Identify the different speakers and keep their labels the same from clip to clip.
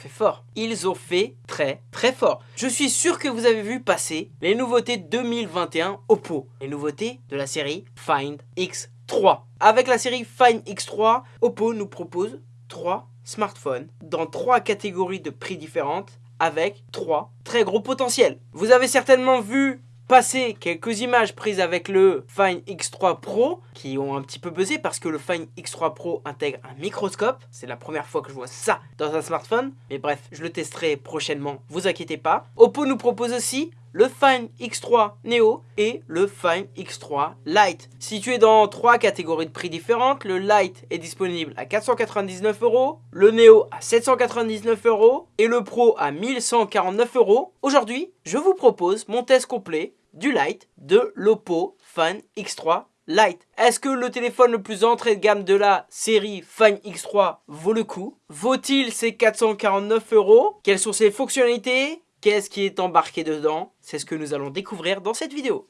Speaker 1: fait fort. Ils ont fait très très fort. Je suis sûr que vous avez vu passer les nouveautés 2021 Oppo. Les nouveautés de la série Find X3. Avec la série Find X3, Oppo nous propose trois smartphones dans trois catégories de prix différentes avec trois très gros potentiels. Vous avez certainement vu passer quelques images prises avec le Find X3 Pro qui ont un petit peu buzzé parce que le Find X3 Pro intègre un microscope. C'est la première fois que je vois ça dans un smartphone. Mais bref, je le testerai prochainement, vous inquiétez pas. Oppo nous propose aussi le Find X3 Neo et le Find X3 Lite. Situé dans trois catégories de prix différentes, le Lite est disponible à 499 euros, le Neo à 799 euros et le Pro à 1149 euros. Aujourd'hui, je vous propose mon test complet du Lite de l'Oppo Find X3 Lite. Est-ce que le téléphone le plus entrée de gamme de la série Find X3 vaut le coup? Vaut-il ses 449 euros? Quelles sont ses fonctionnalités? Qu'est-ce qui est embarqué dedans? C'est ce que nous allons découvrir dans cette vidéo.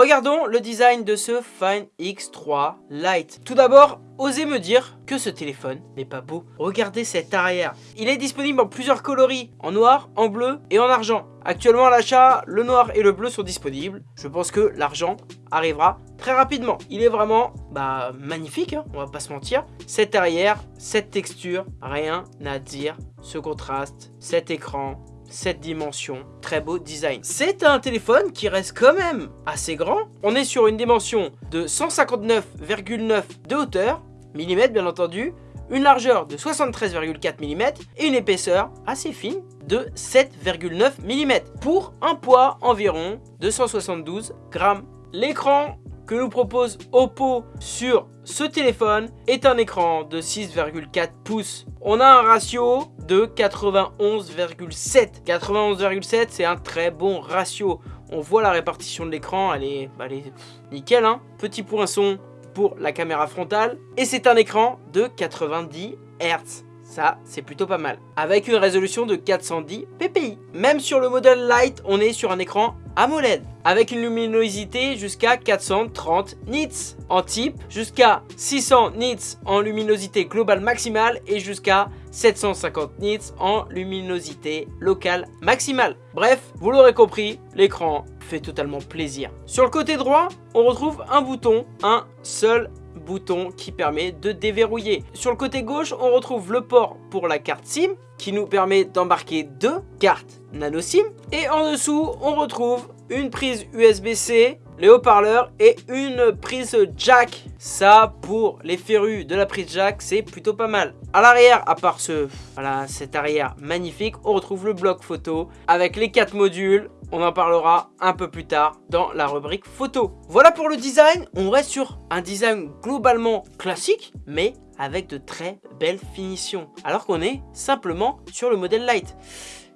Speaker 1: Regardons le design de ce Find X3 Lite. Tout d'abord, osez me dire que ce téléphone n'est pas beau. Regardez cet arrière. Il est disponible en plusieurs coloris, en noir, en bleu et en argent. Actuellement à l'achat, le noir et le bleu sont disponibles. Je pense que l'argent arrivera très rapidement. Il est vraiment bah, magnifique, hein, on va pas se mentir. Cet arrière, cette texture, rien à dire. Ce contraste, cet écran, cette dimension, très beau design. C'est un téléphone qui reste quand même assez grand. On est sur une dimension de 159,9 de hauteur, millimètres bien entendu, une largeur de 73,4 mm et une épaisseur assez fine de 7,9 mm pour un poids environ de 172 grammes. L'écran que nous propose Oppo sur ce téléphone est un écran de 6,4 pouces. On a un ratio de 91,7. 91,7 c'est un très bon ratio. On voit la répartition de l'écran, elle est, bah, elle est nickel. Hein Petit poinçon pour la caméra frontale. Et c'est un écran de 90 Hz. Ça, c'est plutôt pas mal. Avec une résolution de 410 ppi. Même sur le modèle Lite, on est sur un écran AMOLED. Avec une luminosité jusqu'à 430 nits en type, jusqu'à 600 nits en luminosité globale maximale et jusqu'à 750 nits en luminosité locale maximale. Bref, vous l'aurez compris, l'écran fait totalement plaisir. Sur le côté droit, on retrouve un bouton, un seul bouton qui permet de déverrouiller. Sur le côté gauche, on retrouve le port pour la carte SIM qui nous permet d'embarquer deux cartes nano SIM. Et en dessous, on retrouve une prise USB-C, les haut-parleurs et une prise jack. Ça, pour les férus de la prise jack, c'est plutôt pas mal. À l'arrière, à part ce, voilà, arrière magnifique, on retrouve le bloc photo avec les quatre modules, on en parlera un peu plus tard dans la rubrique photo. Voilà pour le design, on reste sur un design globalement classique, mais avec de très belles finitions. Alors qu'on est simplement sur le modèle Lite.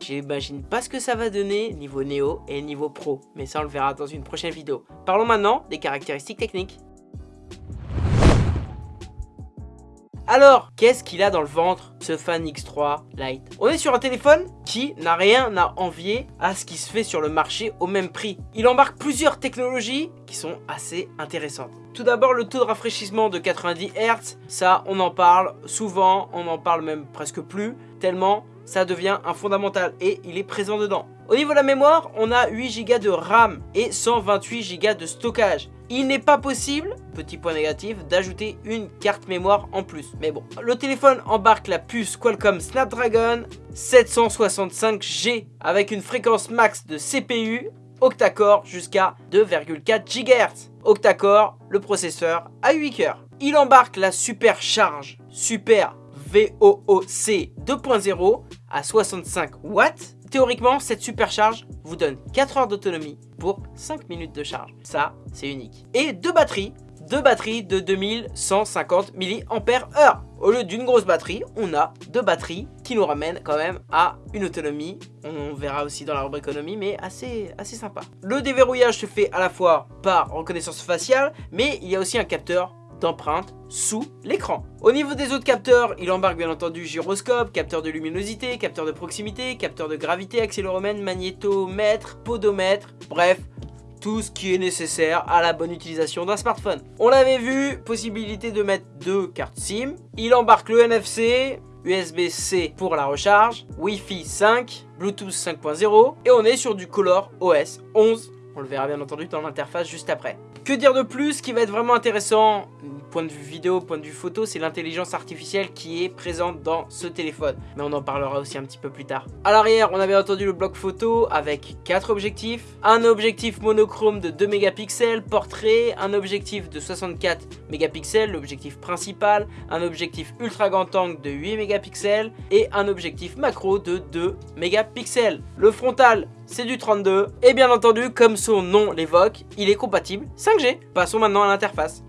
Speaker 1: J'imagine pas ce que ça va donner niveau Neo et niveau Pro, mais ça on le verra dans une prochaine vidéo. Parlons maintenant des caractéristiques techniques. Alors, qu'est-ce qu'il a dans le ventre, ce Fan X3 Lite? On est sur un téléphone qui n'a rien à envier à ce qui se fait sur le marché au même prix. Il embarque plusieurs technologies qui sont assez intéressantes. Tout d'abord, le taux de rafraîchissement de 90 Hz, ça on en parle souvent, on en parle même presque plus, tellement ça devient un fondamental et il est présent dedans. Au niveau de la mémoire, on a 8 Go de RAM et 128 Go de stockage. Il n'est pas possible, petit point négatif, d'ajouter une carte mémoire en plus. Mais bon, le téléphone embarque la puce Qualcomm Snapdragon 765G avec une fréquence max de CPU octa-core jusqu'à 2,4 GHz. Octa-core, le processeur à 8 cœurs. Il embarque la supercharge Super VOOC 2.0 à 65 watts. Théoriquement, cette supercharge vous donne 4 heures d'autonomie pour 5 minutes de charge. Ça, c'est unique. Et deux batteries, deux batteries de 2150 mAh. au lieu d'une grosse batterie, on a deux batteries qui nous ramènent quand même à une autonomie, on verra aussi dans la rubrique économie, mais assez, assez sympa. Le déverrouillage se fait à la fois par reconnaissance faciale, mais il y a aussi un capteur d'empreinte sous l'écran. Au niveau des autres capteurs, il embarque bien entendu gyroscope, capteur de luminosité, capteur de proximité, capteur de gravité, accéléromètre, magnétomètre, podomètre, bref, tout ce qui est nécessaire à la bonne utilisation d'un smartphone. On l'avait vu, possibilité de mettre deux cartes SIM. Il embarque le NFC, USB-C pour la recharge, Wi-Fi 5, Bluetooth 5.0 et on est sur du Color OS 11. On le verra bien entendu dans l'interface juste après. Que dire de plus qui va être vraiment intéressant, point de vue vidéo, point de vue photo, c'est l'intelligence artificielle qui est présente dans ce téléphone. Mais on en parlera aussi un petit peu plus tard. À l'arrière, on avait entendu le bloc photo avec 4 objectifs. Un objectif monochrome de 2 mégapixels, portrait, un objectif de 64 mégapixels, l'objectif principal, un objectif ultra grand angle de 8 mégapixels et un objectif macro de 2 mégapixels. Le frontal c'est du 32 et bien entendu comme son nom l'évoque il est compatible 5G passons maintenant à l'interface.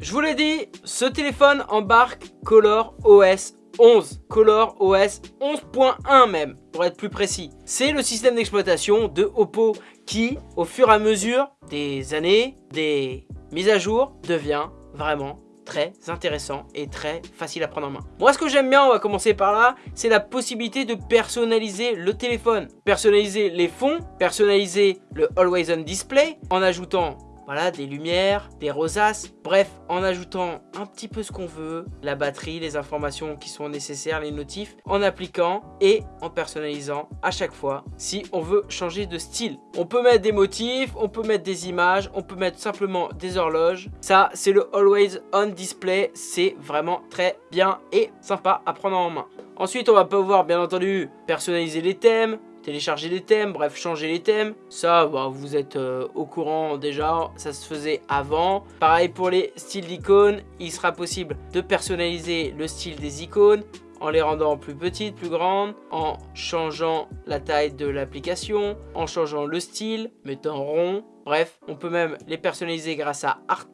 Speaker 1: Je vous l'ai dit ce téléphone embarque Color OS 11 Color OS 11.1 même pour être plus précis. C'est le système d'exploitation de Oppo qui au fur et à mesure des années des mises à jour devient vraiment très intéressant et très facile à prendre en main. Moi ce que j'aime bien, on va commencer par là, c'est la possibilité de personnaliser le téléphone. Personnaliser les fonds, personnaliser le Always On Display en ajoutant voilà, des lumières, des rosaces, bref, en ajoutant un petit peu ce qu'on veut, la batterie, les informations qui sont nécessaires, les notifs, en appliquant et en personnalisant à chaque fois si on veut changer de style. On peut mettre des motifs, on peut mettre des images, on peut mettre simplement des horloges. Ça, c'est le Always On Display, c'est vraiment très bien et sympa à prendre en main. Ensuite, on va pouvoir bien entendu personnaliser les thèmes, télécharger les thèmes, bref, changer les thèmes. Ça, bah, vous êtes euh, au courant déjà, ça se faisait avant. Pareil pour les styles d'icônes, il sera possible de personnaliser le style des icônes en les rendant plus petites, plus grandes, en changeant la taille de l'application, en changeant le style, mettant rond. Bref, on peut même les personnaliser grâce à Art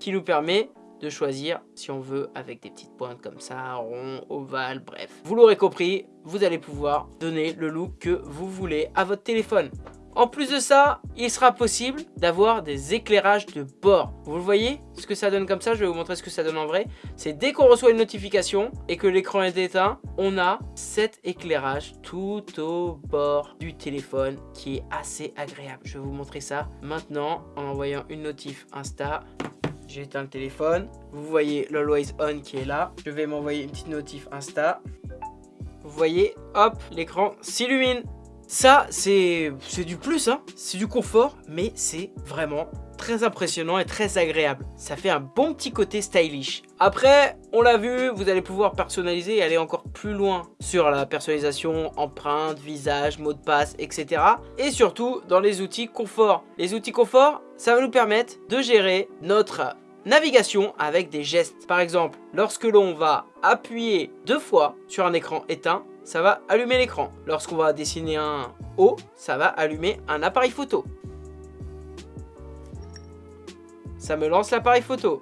Speaker 1: qui nous permet de choisir si on veut avec des petites pointes comme ça, rond, ovale, bref. Vous l'aurez compris, vous allez pouvoir donner le look que vous voulez à votre téléphone. En plus de ça, il sera possible d'avoir des éclairages de bord. Vous le voyez ce que ça donne comme ça Je vais vous montrer ce que ça donne en vrai. C'est dès qu'on reçoit une notification et que l'écran est éteint, on a cet éclairage tout au bord du téléphone qui est assez agréable. Je vais vous montrer ça maintenant en envoyant une notif Insta. J'ai éteint le téléphone. Vous voyez l'Always On qui est là. Je vais m'envoyer une petite notif Insta. Vous voyez, hop, l'écran s'illumine. Ça, c'est du plus, hein. c'est du confort, mais c'est vraiment très impressionnant et très agréable. Ça fait un bon petit côté stylish. Après, on l'a vu, vous allez pouvoir personnaliser et aller encore plus loin sur la personnalisation, empreinte, visage, mot de passe, etc. Et surtout, dans les outils confort. Les outils confort, ça va nous permettre de gérer notre navigation avec des gestes. Par exemple, lorsque l'on va appuyer deux fois sur un écran éteint, ça va allumer l'écran. Lorsqu'on va dessiner un O, ça va allumer un appareil photo. Ça me lance l'appareil photo.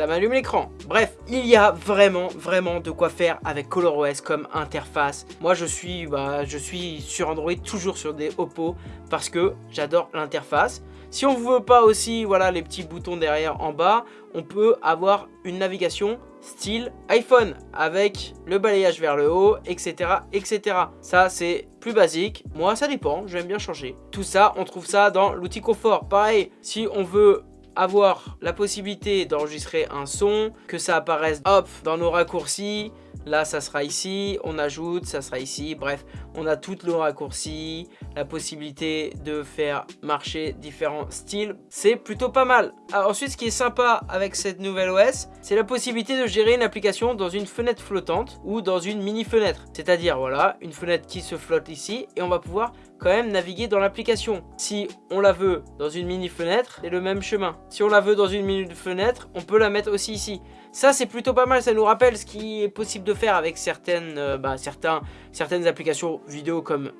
Speaker 1: Ça m'allume l'écran. Bref, il y a vraiment, vraiment de quoi faire avec ColorOS comme interface. Moi, je suis, bah, je suis sur Android, toujours sur des Oppo, parce que j'adore l'interface. Si on veut pas aussi, voilà, les petits boutons derrière en bas, on peut avoir une navigation style iPhone avec le balayage vers le haut, etc. etc. Ça, c'est plus basique. Moi, ça dépend, j'aime bien changer. Tout ça, on trouve ça dans l'outil confort. Pareil, si on veut avoir la possibilité d'enregistrer un son, que ça apparaisse hop dans nos raccourcis, Là, ça sera ici, on ajoute, ça sera ici. Bref, on a toutes nos raccourcis, la possibilité de faire marcher différents styles. C'est plutôt pas mal. ensuite, ce qui est sympa avec cette nouvelle OS, c'est la possibilité de gérer une application dans une fenêtre flottante ou dans une mini fenêtre. C'est-à-dire, voilà, une fenêtre qui se flotte ici et on va pouvoir quand même naviguer dans l'application. Si on la veut dans une mini fenêtre, c'est le même chemin. Si on la veut dans une mini fenêtre, on peut la mettre aussi ici. Ça, c'est plutôt pas mal. Ça nous rappelle ce qui est possible de faire avec certaines, euh, bah, certains, certaines applications vidéo comme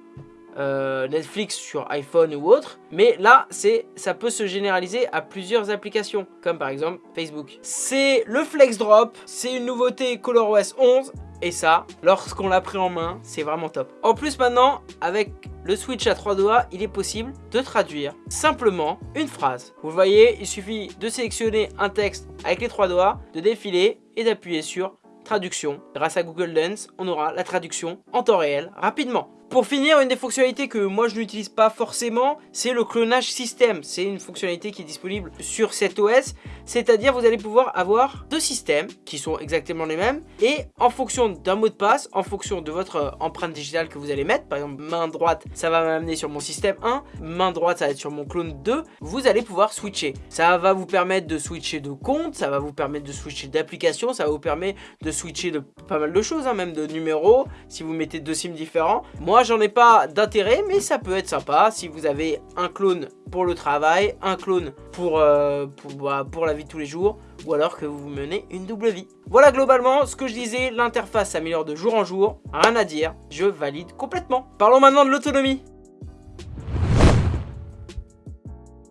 Speaker 1: euh, Netflix sur iPhone ou autre, mais là, ça peut se généraliser à plusieurs applications, comme par exemple Facebook. C'est le Flex Drop, c'est une nouveauté ColorOS 11, et ça, lorsqu'on l'a pris en main, c'est vraiment top. En plus maintenant, avec le switch à trois doigts, il est possible de traduire simplement une phrase. Vous voyez, il suffit de sélectionner un texte avec les trois doigts, de défiler et d'appuyer sur traduction. Grâce à Google Lens, on aura la traduction en temps réel rapidement. Pour finir, une des fonctionnalités que moi je n'utilise pas forcément, c'est le clonage système. C'est une fonctionnalité qui est disponible sur cet OS, c'est-à-dire vous allez pouvoir avoir deux systèmes qui sont exactement les mêmes et en fonction d'un mot de passe, en fonction de votre euh, empreinte digitale que vous allez mettre, par exemple main droite, ça va m'amener sur mon système 1, main droite ça va être sur mon clone 2, vous allez pouvoir switcher. Ça va vous permettre de switcher de compte, ça va vous permettre de switcher d'application, ça va vous permettre de switcher de pas mal de choses, hein, même de numéros, si vous mettez deux sims différents. Moi j'en ai pas d'intérêt, mais ça peut être sympa si vous avez un clone pour le travail, un clone pour, euh, bah, pour, la vie de tous les jours, ou alors que vous menez une double vie. Voilà globalement ce que je disais, l'interface s'améliore de jour en jour, rien à dire, je valide complètement. Parlons maintenant de l'autonomie.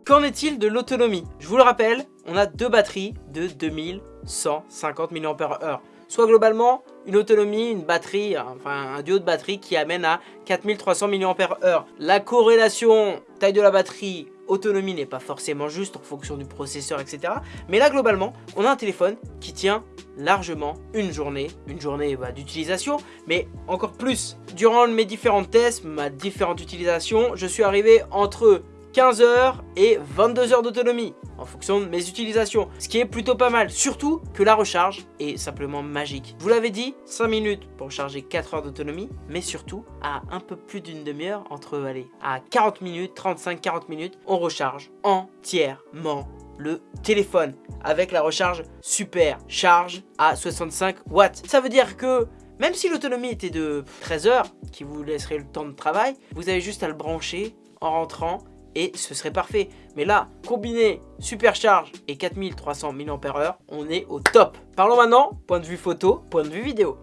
Speaker 1: Qu'en est-il de l'autonomie? Je vous le rappelle, on a deux batteries de 2150 mAh soit globalement une autonomie, une batterie, enfin un duo de batterie qui amène à 4300 mAh. La corrélation taille de la batterie, autonomie n'est pas forcément juste en fonction du processeur, etc. Mais là, globalement, on a un téléphone qui tient largement une journée, une journée bah, d'utilisation, mais encore plus. Durant mes différents tests, ma différente utilisation, je suis arrivé entre 15 heures et 22 heures d'autonomie en fonction de mes utilisations. Ce qui est plutôt pas mal, surtout que la recharge est simplement magique. Vous l'avais dit, 5 minutes pour charger 4 heures d'autonomie, mais surtout à un peu plus d'une demi-heure, entre à 40 minutes, 35-40 minutes, on recharge entièrement le téléphone avec la recharge super charge à 65 watts. Ça veut dire que même si l'autonomie était de 13 heures, qui vous laisserait le temps de travail, vous avez juste à le brancher en rentrant et ce serait parfait. Mais là, combiné supercharge et 4300 mAh, on est au top. Parlons maintenant, point de vue photo, point de vue vidéo.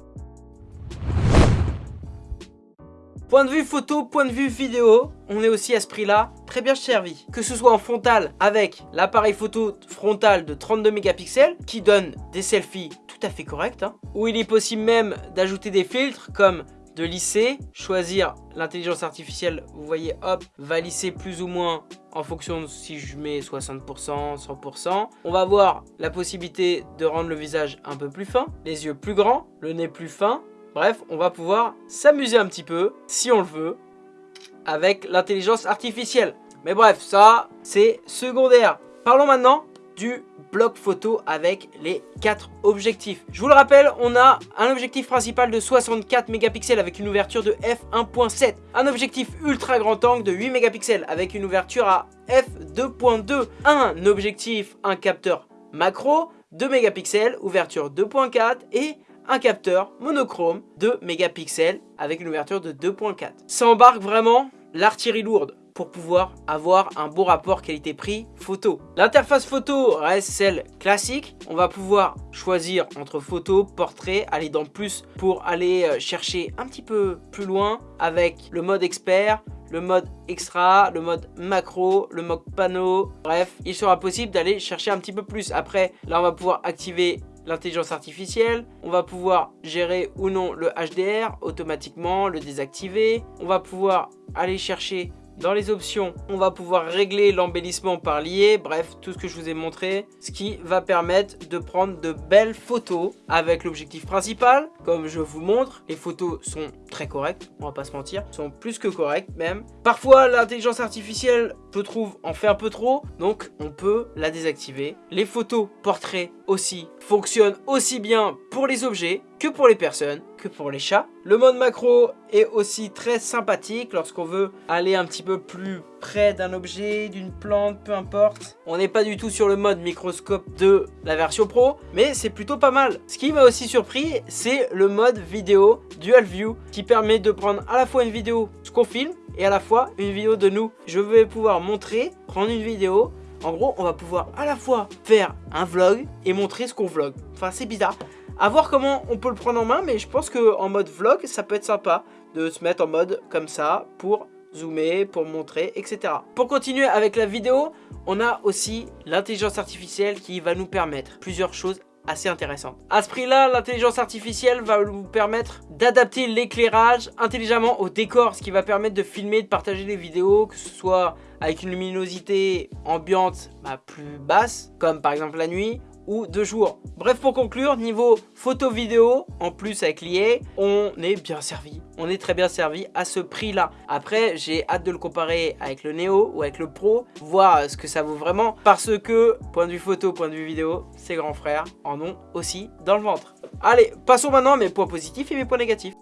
Speaker 1: Point de vue photo, point de vue vidéo, on est aussi à ce prix-là très bien servi. Que ce soit en frontal avec l'appareil photo frontal de 32 mégapixels qui donne des selfies tout à fait corrects, hein, où il est possible même d'ajouter des filtres comme de lisser, choisir l'intelligence artificielle, vous voyez, hop, va lisser plus ou moins en fonction de si je mets 60%, 100%. On va avoir la possibilité de rendre le visage un peu plus fin, les yeux plus grands, le nez plus fin. Bref, on va pouvoir s'amuser un petit peu, si on le veut, avec l'intelligence artificielle. Mais bref, ça, c'est secondaire. Parlons maintenant du bloc photo avec les 4 objectifs. Je vous le rappelle, on a un objectif principal de 64 mégapixels avec une ouverture de f1.7, un objectif ultra grand angle de 8 mégapixels avec une ouverture à f2.2, un objectif, un capteur macro 2 mégapixels, ouverture 2.4 et un capteur monochrome de mégapixels avec une ouverture de 2.4. Ça embarque vraiment l'artillerie lourde pour pouvoir avoir un bon rapport qualité-prix photo. L'interface photo reste celle classique. On va pouvoir choisir entre photo, portrait, aller dans plus pour aller euh, chercher un petit peu plus loin avec le mode expert, le mode extra, le mode macro, le mode panneau. Bref, il sera possible d'aller chercher un petit peu plus. Après, là, on va pouvoir activer l'intelligence artificielle. On va pouvoir gérer ou non le HDR automatiquement, le désactiver. On va pouvoir aller chercher dans les options, on va pouvoir régler l'embellissement par lié, bref, tout ce que je vous ai montré, ce qui va permettre de prendre de belles photos avec l'objectif principal. Comme je vous montre, les photos sont très correctes, on va pas se mentir, sont plus que correctes même. Parfois, l'intelligence artificielle, je trouve, en fait un peu trop, donc on peut la désactiver. Les photos portraits aussi fonctionnent aussi bien pour les objets que pour les personnes, que pour les chats. Le mode macro est aussi très sympathique lorsqu'on veut aller un petit peu plus près d'un objet, d'une plante, peu importe. On n'est pas du tout sur le mode microscope de la version pro, mais c'est plutôt pas mal. Ce qui m'a aussi surpris, c'est le mode vidéo Dual View qui permet de prendre à la fois une vidéo ce qu'on filme et à la fois une vidéo de nous. Je vais pouvoir montrer, prendre une vidéo en gros, on va pouvoir à la fois faire un vlog et montrer ce qu'on vlog. Enfin, c'est bizarre. À voir comment on peut le prendre en main, mais je pense qu'en mode vlog, ça peut être sympa de se mettre en mode comme ça pour zoomer, pour montrer, etc. Pour continuer avec la vidéo, on a aussi l'intelligence artificielle qui va nous permettre plusieurs choses assez intéressantes. À ce prix-là, l'intelligence artificielle va vous permettre d'adapter l'éclairage intelligemment au décor, ce qui va permettre de filmer, de partager des vidéos, que ce soit avec une luminosité ambiante bah, plus basse, comme par exemple la nuit, ou deux jours. Bref, pour conclure, niveau photo-vidéo, en plus avec l'IA, on est bien servi. On est très bien servi à ce prix-là. Après, j'ai hâte de le comparer avec le Neo ou avec le Pro, voir ce que ça vaut vraiment. Parce que, point de vue photo, point de vue vidéo, ses grands frères en ont aussi dans le ventre. Allez, passons maintenant à mes points positifs et mes points négatifs.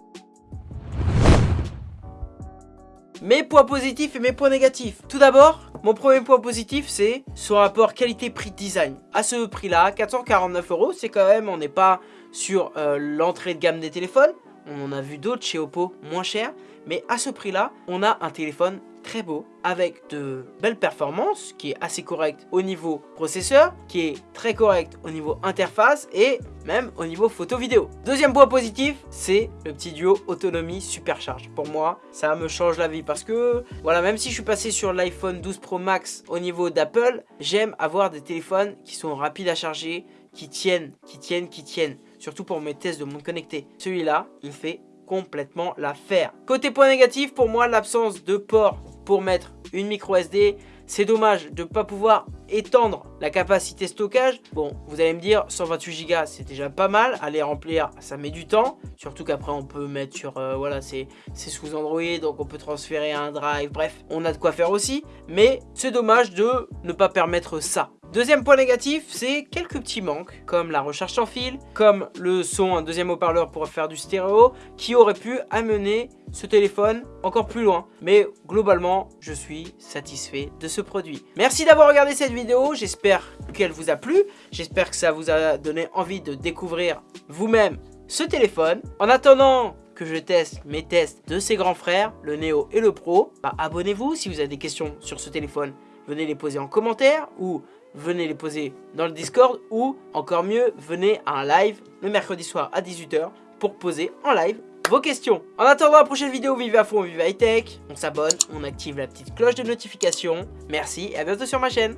Speaker 1: Mes points positifs et mes points négatifs. Tout d'abord, mon premier point positif, c'est son rapport qualité-prix-design. À ce prix-là, 449 euros, c'est quand même, on n'est pas sur euh, l'entrée de gamme des téléphones. On en a vu d'autres chez Oppo moins chers. Mais à ce prix-là, on a un téléphone très beau, avec de belles performances, qui est assez correct au niveau processeur, qui est très correct au niveau interface et même au niveau photo-vidéo. Deuxième point positif, c'est le petit duo autonomie supercharge. Pour moi, ça me change la vie parce que, voilà, même si je suis passé sur l'iPhone 12 Pro Max au niveau d'Apple, j'aime avoir des téléphones qui sont rapides à charger, qui tiennent, qui tiennent, qui tiennent. Surtout pour mes tests de monde connecté. Celui-là, il fait complètement l'affaire. Côté point négatif, pour moi, l'absence de port pour mettre une micro SD. C'est dommage de ne pas pouvoir étendre la capacité stockage. Bon, vous allez me dire, 128 Go, c'est déjà pas mal. Aller remplir, ça met du temps. Surtout qu'après, on peut mettre sur... Euh, voilà, c'est sous Android, donc on peut transférer un drive. Bref, on a de quoi faire aussi. Mais c'est dommage de ne pas permettre ça. Deuxième point négatif, c'est quelques petits manques, comme la recharge sans fil, comme le son, un deuxième haut-parleur pour faire du stéréo, qui aurait pu amener ce téléphone encore plus loin. Mais globalement, je suis satisfait de ce produit. Merci d'avoir regardé cette vidéo, j'espère qu'elle vous a plu, j'espère que ça vous a donné envie de découvrir vous-même ce téléphone. En attendant que je teste mes tests de ces grands frères, le Neo et le Pro, bah, abonnez-vous si vous avez des questions sur ce téléphone. Venez les poser en commentaire ou venez les poser dans le Discord ou encore mieux, venez à un live le mercredi soir à 18h pour poser en live vos questions. En attendant la prochaine vidéo, vive à fond, vive high tech, on s'abonne, on active la petite cloche de notification. Merci et à bientôt sur ma chaîne.